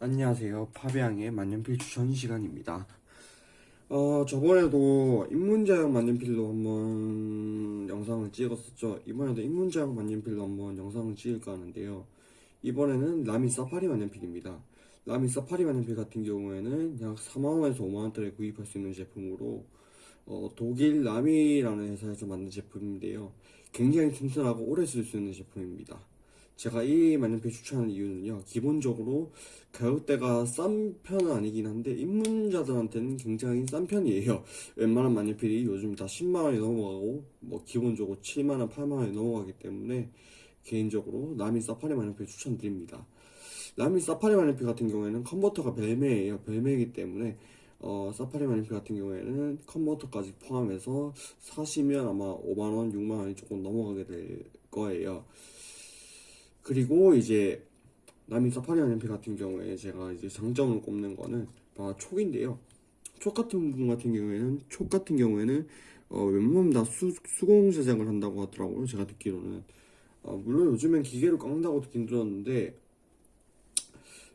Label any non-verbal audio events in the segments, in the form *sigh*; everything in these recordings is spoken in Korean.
안녕하세요. 파비앙의 만년필 추천 시간입니다. 어, 저번에도 입문자형 만년필로 한번 영상을 찍었었죠. 이번에도 입문자형 만년필로 한번 영상을 찍을까 하는데요. 이번에는 라미 사파리 만년필입니다. 라미 사파리 만년필 같은 경우에는 약 4만원에서 5만원대에 구입할 수 있는 제품으로 어, 독일 라미라는 회사에서 만든 제품인데요. 굉장히 튼튼하고 오래 쓸 수 있는 제품입니다. 제가 이 만년필 추천하는 이유는요. 기본적으로 가격대가 싼 편은 아니긴 한데 입문자들한테는 굉장히 싼 편이에요. 웬만한 만년필이 요즘 다 10만원이 넘어가고 뭐 기본적으로 7만원, 8만원이 넘어가기 때문에 개인적으로 라미 사파리 만년필 추천드립니다. 라미 사파리 만년필 같은 경우에는 컨버터가 벨메예요. 벨메이기 때문에 어, 사파리 만년필 같은 경우에는 컨버터까지 포함해서 사시면 아마 5만원, 6만원이 조금 넘어가게 될 거예요. 그리고 이제 라미 사파리 만년필 같은 경우에 제가 이제 장점을 꼽는 거는 바로 촉인데요. 촉 같은 부분 같은 경우에는 촉 같은 경우에는 어, 웬만하면 다 수, 수공 제작을 한다고 하더라고요. 제가 듣기로는 어, 물론 요즘엔 기계로 깎는다고 듣긴 들었는데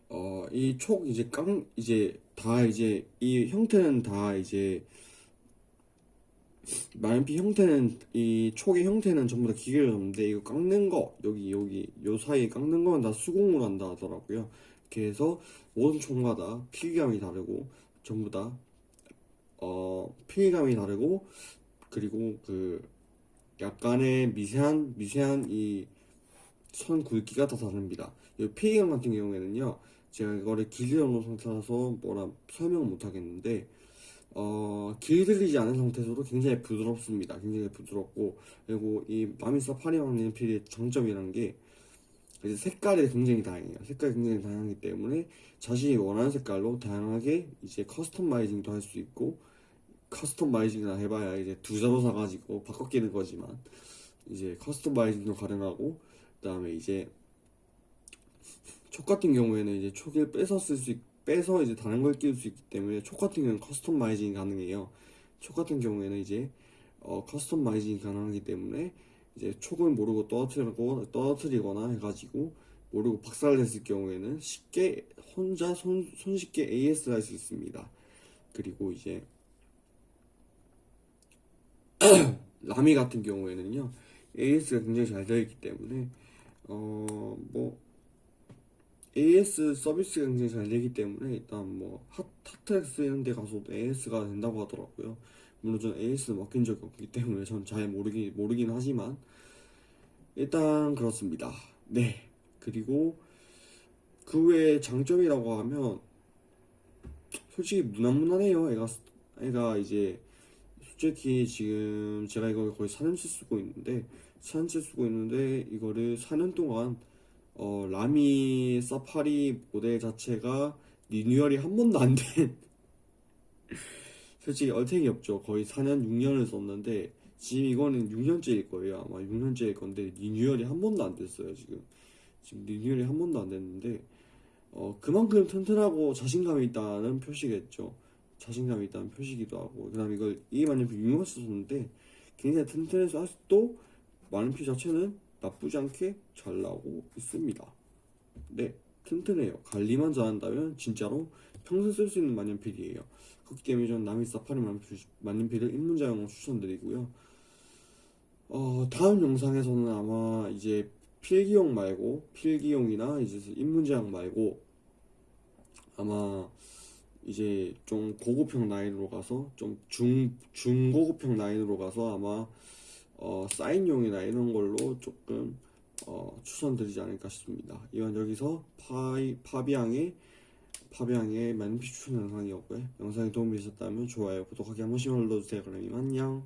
어, 이 촉 이제 깡 이제 다 이제 이 형태는 다 이제 만년필 형태는 이 촉의 형태는 전부 다 기계로 잡는데 이거 깎는 거 여기 여기 요 사이에 깎는 건다 수공으로 한다 하더라고요. 해서 모든 촉마다 필감이 다르고 전부 다 어, 필감이 다르고 그리고 그 약간의 미세한 미세한 이 선 굵기가 다 다릅니다. 이 필감 같은 경우에는요, 제가 이거를 놓은 상태라서 뭐라 설명을 못 하겠는데 어, 길들이지 않은 상태에서도 굉장히 부드럽습니다. 굉장히 부드럽고 그리고 이 라미 사파리 만년필의 장점이라는 게 이제 색깔이 굉장히 다양해요. 색깔이 굉장히 다양하기 때문에 자신이 원하는 색깔로 다양하게 이제 customizing도 할 수 있고 customizing이나 해봐야 이제 두 자루 사가지고 바꿔 끼는 거지만 이제 customizing도 가능하고 그 다음에 이제 촉 같은 경우에는 이제 촉을 빼서 쓸 수, 빼서 이제 다른 걸 끼울 수 있기 때문에 촉 같은 경우는 커스터마이징이 가능해요. 촉 같은 경우에는 이제 어, 커스터마이징이 가능하기 때문에 이제 촉을 모르고 떨어뜨리고 떨어뜨리거나 해가지고 모르고 박살냈을 경우에는 쉽게 혼자 손, 손쉽게 AS를 할 수 있습니다. 그리고 이제 *clears throat* 라미 같은 경우에는요 AS가 굉장히 잘 되어 있기 때문에 어뭐 AS 서비스가 굉장히 잘 되기 때문에 일단 뭐 핫, 핫트랙스 이런 데 가서도 AS가 된다고 하더라고요. 물론 저는 AS 맡긴 적이 없기 때문에 *laughs* 전 잘 모르기, 모르긴 하지만 일단 그렇습니다. 네. 그리고 그 외에 장점이라고 하면 솔직히 무난무난해요. 애가 애가 이제 솔직히 지금 제가 이걸 거의 4년째 쓰고 있는데 4년째 쓰고 있는데 이거를 4년 동안 어, 라미 사파리 모델 자체가 리뉴얼이 한 번도 안 된 *laughs* 솔직히 얼탱이 없죠. 거의 4년, 6년을 썼는데 지금 이거는 6년째일 거예요. 아마 6년째일 건데 리뉴얼이 한 번도 안 됐어요. 지금 지금 리뉴얼이 한 번도 안 됐는데 어, 그만큼 튼튼하고 자신감이 있다는 표시겠죠. 자신감이 있다는 표시기도 하고 그 다음 이걸 이 만년필 6년 썼는데 굉장히 튼튼해서 아직도 만년필 자체는 나쁘지 않게 잘 나오고 있습니다. 네, 튼튼해요. 관리만 잘한다면 진짜로 평생 쓸 수 있는 만년필이에요. 그렇기 때문에 저는 나미 사파리 만년필, 만년필을 입문자용으로 추천드리고요. 어, 다음 영상에서는 아마 이제 필기용 말고 필기용이나 이제 입문자용 말고 아마 이제 좀 고급형 라인으로 가서 좀 중 중고급형 라인으로 가서 아마 어, 사인용이나 이런 걸로 조금 어, 추천드리지 않을까 싶습니다. 이건 여기서 파이, 파비앙의 파비앙의 만피 추천 영상이었고요. 영상이 도움이 되셨다면 좋아요, 구독하기 한 번씩만 눌러주세요. 그럼 안녕.